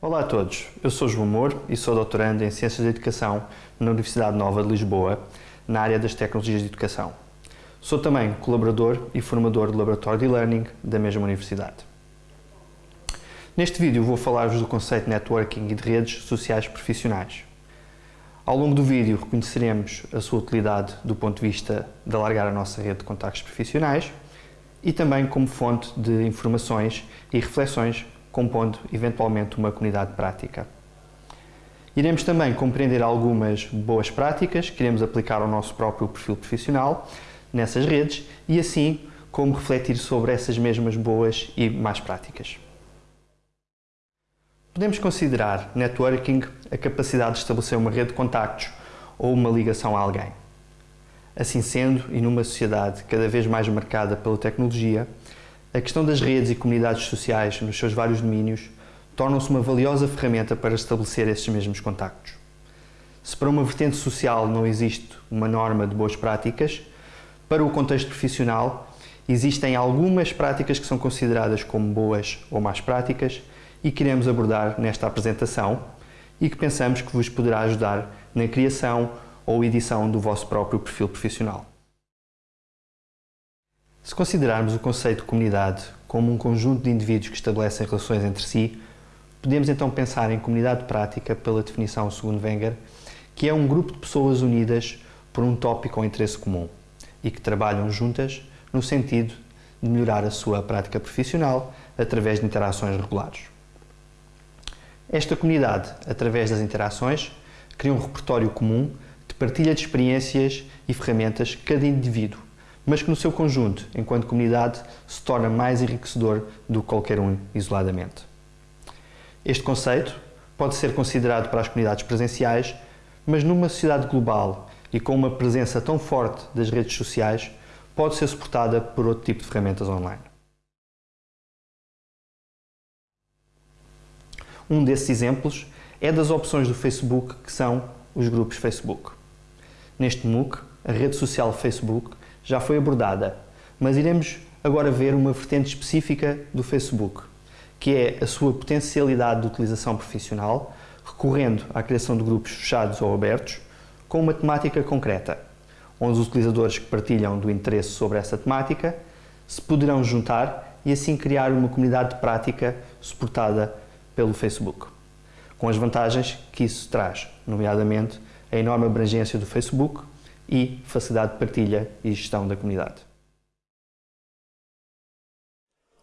Olá a todos, eu sou João Moura e sou doutorando em Ciências da Educação na Universidade Nova de Lisboa, na área das Tecnologias de Educação. Sou também colaborador e formador do Laboratório de Learning da mesma universidade. Neste vídeo vou falar-vos do conceito de networking e de redes sociais profissionais. Ao longo do vídeo reconheceremos a sua utilidade do ponto de vista de alargar a nossa rede de contactos profissionais e também como fonte de informações e reflexões, compondo eventualmente uma comunidade prática. Iremos também compreender algumas boas práticas que iremos aplicar ao nosso próprio perfil profissional nessas redes e assim como refletir sobre essas mesmas boas e más práticas. Podemos considerar networking a capacidade de estabelecer uma rede de contactos ou uma ligação a alguém. Assim sendo, e numa sociedade cada vez mais marcada pela tecnologia, a questão das redes e comunidades sociais nos seus vários domínios tornam-se uma valiosa ferramenta para estabelecer esses mesmos contactos. Se para uma vertente social não existe uma norma de boas práticas, para o contexto profissional existem algumas práticas que são consideradas como boas ou más práticas e que iremos abordar nesta apresentação e que pensamos que vos poderá ajudar na criação ou edição do vosso próprio perfil profissional. Se considerarmos o conceito de comunidade como um conjunto de indivíduos que estabelecem relações entre si, podemos então pensar em comunidade prática pela definição segundo Wenger, que é um grupo de pessoas unidas por um tópico ou interesse comum e que trabalham juntas no sentido de melhorar a sua prática profissional através de interações regulares. Esta comunidade, através das interações, cria um repertório comum partilha de experiências e ferramentas cada indivíduo, mas que no seu conjunto, enquanto comunidade, se torna mais enriquecedor do que qualquer um isoladamente. Este conceito pode ser considerado para as comunidades presenciais, mas numa sociedade global e com uma presença tão forte das redes sociais, pode ser suportada por outro tipo de ferramentas online. Um desses exemplos é das opções do Facebook que são os grupos Facebook. Neste MOOC, a rede social Facebook já foi abordada, mas iremos agora ver uma vertente específica do Facebook, que é a sua potencialidade de utilização profissional, recorrendo à criação de grupos fechados ou abertos, com uma temática concreta, onde os utilizadores que partilham do interesse sobre essa temática se poderão juntar e assim criar uma comunidade de prática suportada pelo Facebook, com as vantagens que isso traz, nomeadamente a enorme abrangência do Facebook e facilidade de partilha e gestão da comunidade.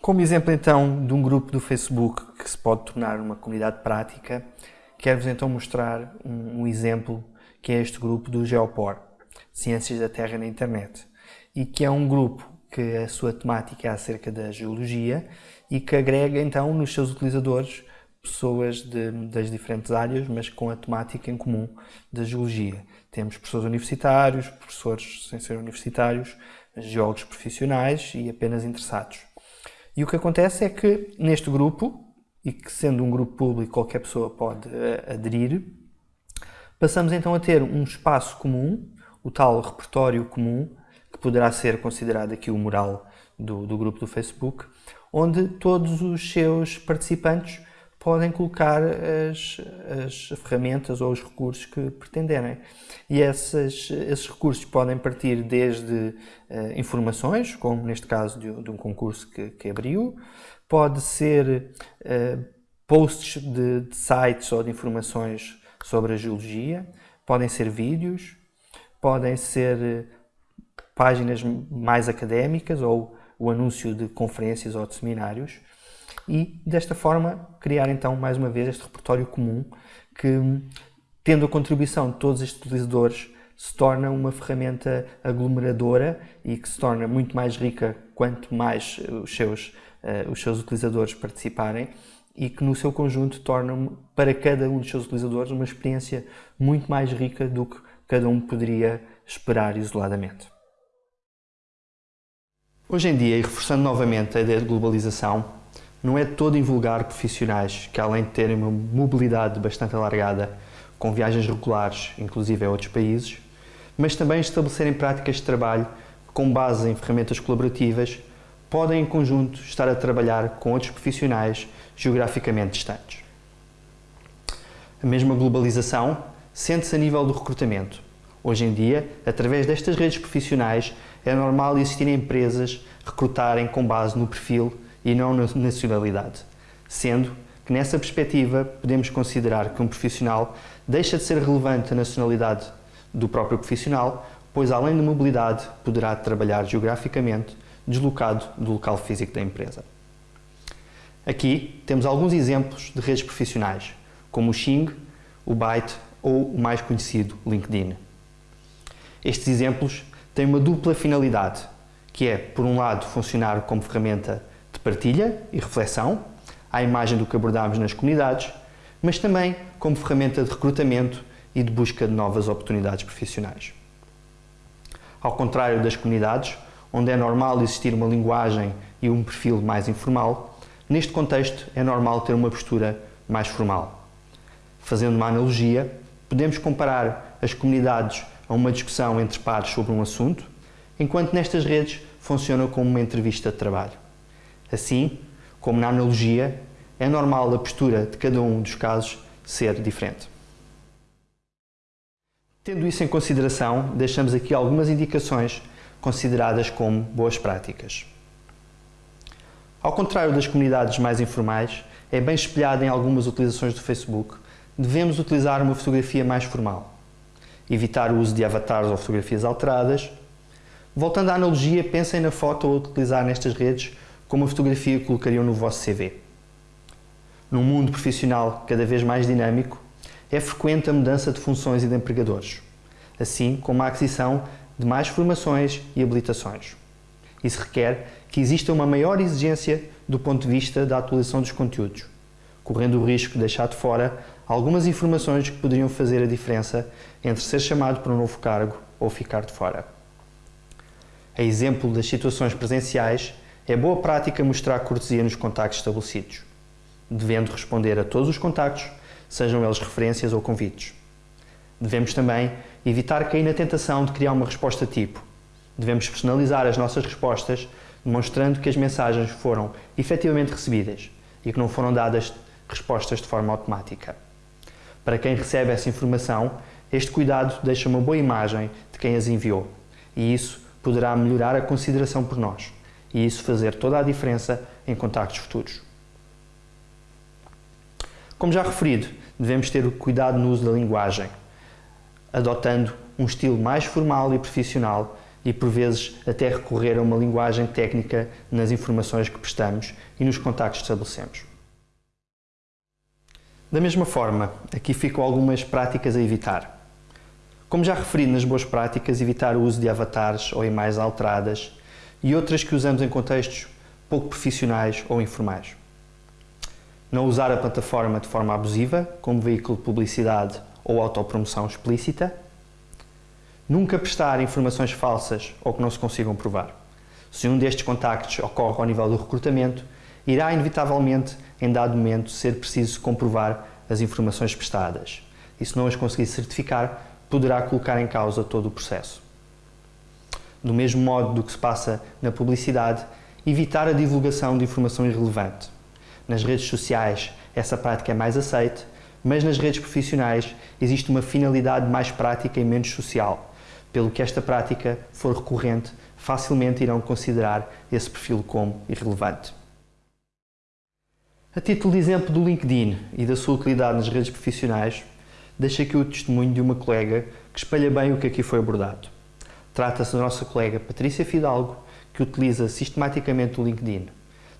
Como exemplo então de um grupo do Facebook que se pode tornar uma comunidade prática, quero-vos então mostrar um, um, exemplo que é este grupo do Geopor, Ciências da Terra na Internet, e que é um grupo que a sua temática é acerca da geologia e que agrega então nos seus utilizadores pessoas de, das diferentes áreas, mas com a temática em comum da geologia. Temos professores universitários, professores sem ser universitários, geólogos profissionais e apenas interessados. E o que acontece é que neste grupo, e que sendo um grupo público qualquer pessoa pode uh, aderir, passamos então a ter um espaço comum, o tal repertório comum, que poderá ser considerado aqui o mural do, do grupo do Facebook, onde todos os seus participantes podem colocar as, as ferramentas ou os recursos que pretenderem. E esses, esses recursos podem partir desde uh, informações, como neste caso de, de um concurso que, que, abriu, pode ser uh, posts de, de sites ou de informações sobre a geologia, podem ser vídeos, podem ser eh, páginas mais académicas ou o anúncio de conferências ou de seminários e desta forma criar então mais uma vez este repertório comum que tendo a contribuição de todos estes utilizadores se torna uma ferramenta aglomeradora e que se torna muito mais rica quanto mais os seus, uh, os seus utilizadores participarem e que no seu conjunto torna para cada um dos seus utilizadores uma experiência muito mais rica do que cada um poderia esperar isoladamente. Hoje em dia, e reforçando novamente a ideia de globalização, não é todo invulgar profissionais que, além de terem uma mobilidade bastante alargada, com viagens regulares, inclusive a outros países, mas também estabelecerem práticas de trabalho com base em ferramentas colaborativas, podem em conjunto estar a trabalhar com outros profissionais geograficamente distantes. A mesma globalização sente-se a nível do recrutamento. Hoje em dia, através destas redes profissionais, é normal existirem empresas recrutarem com base no perfil e não na nacionalidade, sendo que nessa perspectiva podemos considerar que um profissional deixa de ser relevante a nacionalidade do próprio profissional, pois além de mobilidade poderá trabalhar geograficamente deslocado do local físico da empresa. Aqui temos alguns exemplos de redes profissionais, como o Xing, o Byte ou o mais conhecido LinkedIn. Estes exemplos têm uma dupla finalidade, que é, por um lado, funcionar como ferramenta de partilha e reflexão, à imagem do que abordámos nas comunidades, mas também como ferramenta de recrutamento e de busca de novas oportunidades profissionais. Ao contrário das comunidades, onde é normal existir uma linguagem e um perfil mais informal, neste contexto é normal ter uma postura mais formal. Fazendo uma analogia, podemos comparar as comunidades a uma discussão entre pares sobre um assunto, enquanto nestas redes funciona como uma entrevista de trabalho. Assim, como na analogia, é normal a postura de cada um dos casos ser diferente. Tendo isso em consideração, deixamos aqui algumas indicações consideradas como boas práticas. Ao contrário das comunidades mais informais, é bem espelhado em algumas utilizações do Facebook, devemos utilizar uma fotografia mais formal. Evitar o uso de avatares ou fotografias alteradas. Voltando à analogia, pensem na foto a utilizar nestas redes como a fotografia colocariam no vosso CV. Num mundo profissional cada vez mais dinâmico, é frequente a mudança de funções e de empregadores, assim como a aquisição de mais formações e habilitações. Isso requer que exista uma maior exigência do ponto de vista da atualização dos conteúdos, correndo o risco de deixar de fora algumas informações que poderiam fazer a diferença entre ser chamado para um novo cargo ou ficar de fora. A exemplo das situações presenciais, é boa prática mostrar cortesia nos contactos estabelecidos, devendo responder a todos os contactos, sejam eles referências ou convites. Devemos também evitar cair na tentação de criar uma resposta tipo. Devemos personalizar as nossas respostas, demonstrando que as mensagens foram efetivamente recebidas e que não foram dadas respostas de forma automática. Para quem recebe essa informação, este cuidado deixa uma boa imagem de quem as enviou e isso poderá melhorar a consideração por nós e isso fazer toda a diferença em contactos futuros. Como já referido, devemos ter cuidado no uso da linguagem, adotando um estilo mais formal e profissional e, por vezes, até recorrer a uma linguagem técnica nas informações que prestamos e nos contactos que estabelecemos. Da mesma forma, aqui ficam algumas práticas a evitar. Como já referi nas boas práticas, evitar o uso de avatares ou imagens alteradas e outras que usamos em contextos pouco profissionais ou informais. Não usar a plataforma de forma abusiva, como veículo de publicidade ou autopromoção explícita. Nunca prestar informações falsas ou que não se consigam provar. Se um destes contactos ocorre ao nível do recrutamento, irá inevitavelmente, em dado momento, ser preciso comprovar as informações prestadas. E se não as conseguir certificar, poderá colocar em causa todo o processo. Do mesmo modo do que se passa na publicidade, evitar a divulgação de informação irrelevante. Nas redes sociais, essa prática é mais aceite, mas nas redes profissionais existe uma finalidade mais prática e menos social, pelo que esta prática for recorrente, facilmente irão considerar esse perfil como irrelevante. A título de exemplo do LinkedIn e da sua utilidade nas redes profissionais, deixo aqui o testemunho de uma colega que espelha bem o que aqui foi abordado. Trata-se da nossa colega Patrícia Fidalgo, que utiliza sistematicamente o LinkedIn,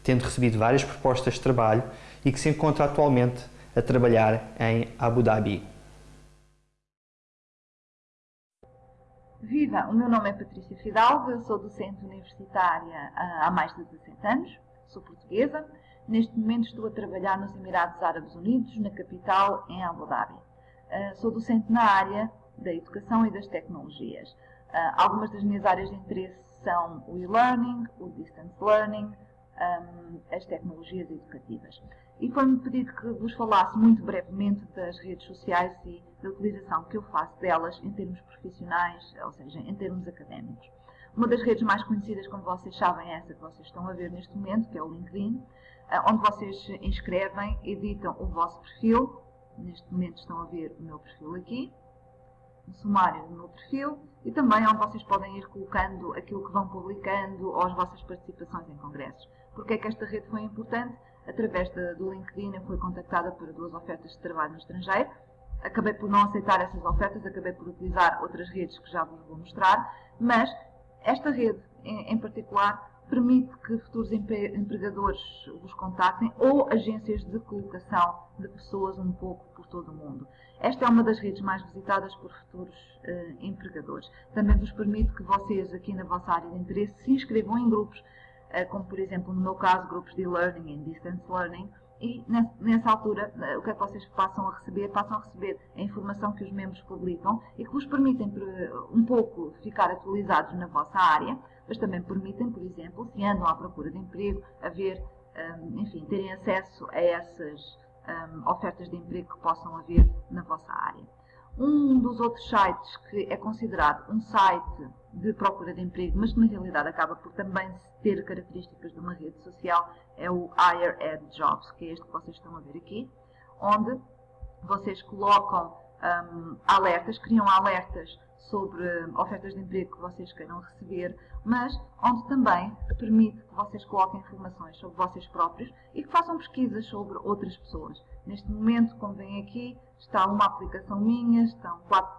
tendo recebido várias propostas de trabalho e que se encontra atualmente a trabalhar em Abu Dhabi. Viva! O meu nome é Patrícia Fidalgo, eu sou docente universitária há mais de 17 anos, sou portuguesa. Neste momento estou a trabalhar nos Emirados Árabes Unidos, na capital, em Abu Dhabi. Ah, sou docente na área da educação e das tecnologias. Ah, algumas das minhas áreas de interesse são o e-learning, o distance learning, as tecnologias educativas. E foi-me pedido que vos falasse muito brevemente das redes sociais e da utilização que eu faço delas em termos profissionais, ou seja, em termos académicos. Uma das redes mais conhecidas, como vocês sabem, é essa que vocês estão a ver neste momento, que é o LinkedIn, eh, onde vocês inscrevem, editam o vosso perfil. Neste momento estão a ver o meu perfil aqui, sumário meu perfil e também onde vocês podem ir colocando aquilo que vão publicando ou as vossas participações em congressos. Porque é que esta rede foi importante? Através do LinkedIn eu fui contactada por duas ofertas de trabalho no estrangeiro. Acabei por não aceitar essas ofertas, acabei por utilizar outras redes que já vos vou mostrar, mas esta rede em particular permite que futuros empregadores vos contactem ou agências de colocação de pessoas um pouco por todo o mundo. Esta é uma das redes mais visitadas por futuros uh, empregadores. Também vos permite que vocês, aqui na vossa área de interesse, se inscrevam em grupos, uh, como por exemplo, no meu caso, grupos de e-learning e distance learning, e nessa altura, uh, o que é que vocês passam a receber? Passam a receber a informação que os membros publicam e que vos permitem um pouco ficar atualizados na vossa área, mas também permitem, por exemplo, se andam à procura de emprego, a ver, enfim, terem acesso a essas um, ofertas de emprego que possam haver na vossa área. Um dos outros sites que é considerado um site de procura de emprego, mas que na realidade acaba por também ter características de uma rede social, é o Higher Ed Jobs, que é este que vocês estão a ver aqui, onde vocês colocam um, alertas, criam alertas sobre ofertas de emprego que vocês queiram receber, mas onde também permite que vocês coloquem informações sobre vocês próprios e que façam pesquisas sobre outras pessoas. Neste momento, como veem aqui, está uma aplicação minha, estão quatro,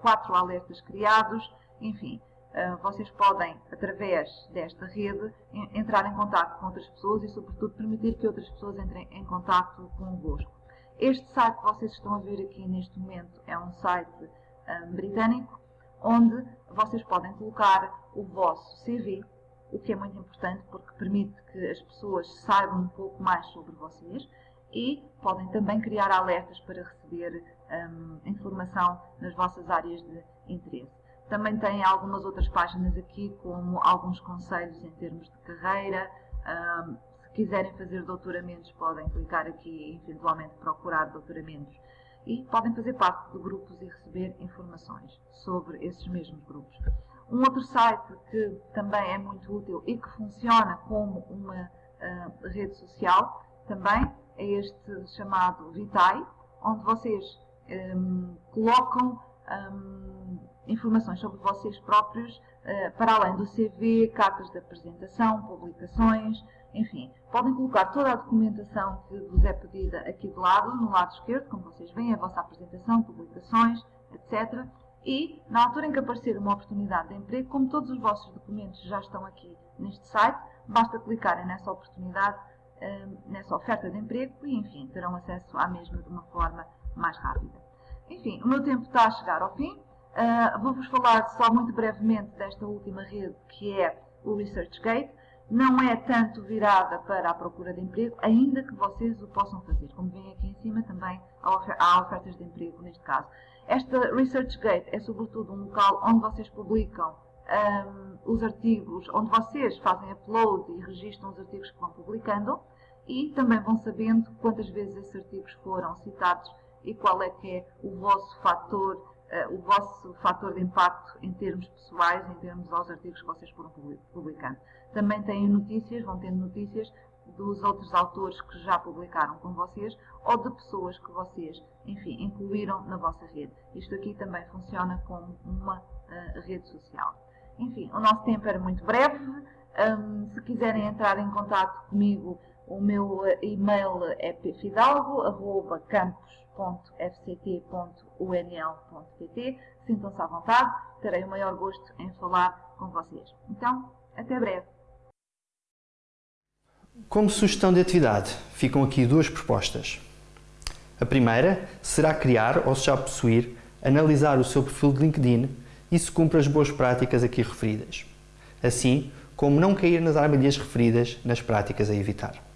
quatro alertas criados, enfim, eh, vocês podem, através desta rede, entrar em contato com outras pessoas e, sobretudo, permitir que outras pessoas entrem em contato convosco. Este site que vocês estão a ver aqui neste momento é um site um, britânico, onde vocês podem colocar o vosso CV, o que é muito importante porque permite que as pessoas saibam um pouco mais sobre vocês e podem também criar alertas para receber um, informação nas vossas áreas de interesse. Também tem algumas outras páginas aqui, como alguns conselhos em termos de carreira. Um, se quiserem fazer doutoramentos, podem clicar aqui e eventualmente procurar doutoramentos e podem fazer parte de grupos e receber informações sobre esses mesmos grupos. Um outro site que também é muito útil e que funciona como uma uh, rede social também é este chamado Vitae, onde vocês um, colocam um, informações sobre vocês próprios uh, para além do CV, cartas de apresentação, publicações, enfim, podem colocar toda a documentação que vos é pedida aqui do lado, no lado esquerdo, como vocês veem, a vossa apresentação, publicações, etc. E, na altura em que aparecer uma oportunidade de emprego, como todos os vossos documentos já estão aqui neste site, basta clicarem nessa oportunidade, hum, nessa oferta de emprego e, enfim, terão acesso à mesma de uma forma mais rápida. Enfim, o meu tempo está a chegar ao fim. Uh, Vou-vos falar só muito brevemente desta última rede, que é o ResearchGate não é tanto virada para a procura de emprego, ainda que vocês o possam fazer. Como veem aqui em cima, também há ofertas de emprego neste caso. Esta ResearchGate é sobretudo um local onde vocês publicam um, os artigos, onde vocês fazem upload e registram os artigos que vão publicando e também vão sabendo quantas vezes esses artigos foram citados e qual é que é o vosso fator, o vosso fator de impacto em termos pessoais, em termos aos artigos que vocês foram publicando. Também têm notícias, vão tendo notícias dos outros autores que já publicaram com vocês ou de pessoas que vocês, enfim, incluíram na vossa rede. Isto aqui também funciona como uma uh, rede social. Enfim, o nosso tempo era muito breve. Um, se quiserem entrar em contato comigo, o meu e-mail é pfidalgo.campus.fct.unl.pt Sintam-se à vontade, terei o maior gosto em falar com vocês. Então, até breve. Como sugestão de atividade, ficam aqui duas propostas. A primeira será criar, ou se já possuir, analisar o seu perfil de LinkedIn e se cumpre as boas práticas aqui referidas. Assim como não cair nas armadilhas referidas nas práticas a evitar.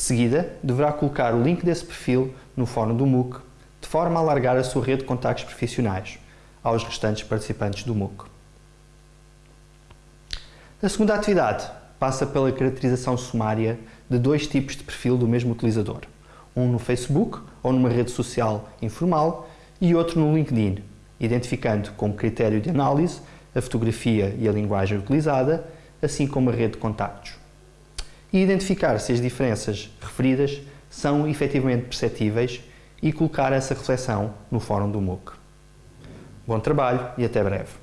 De seguida, deverá colocar o link desse perfil no fórum do MOOC, de forma a alargar a sua rede de contactos profissionais aos restantes participantes do MOOC. A segunda atividade passa pela caracterização sumária de dois tipos de perfil do mesmo utilizador, um no Facebook ou numa rede social informal e outro no LinkedIn, identificando como critério de análise a fotografia e a linguagem utilizada, assim como a rede de contactos. E identificar se as diferenças referidas são efetivamente perceptíveis e colocar essa reflexão no fórum do MOOC. Bom trabalho e até breve.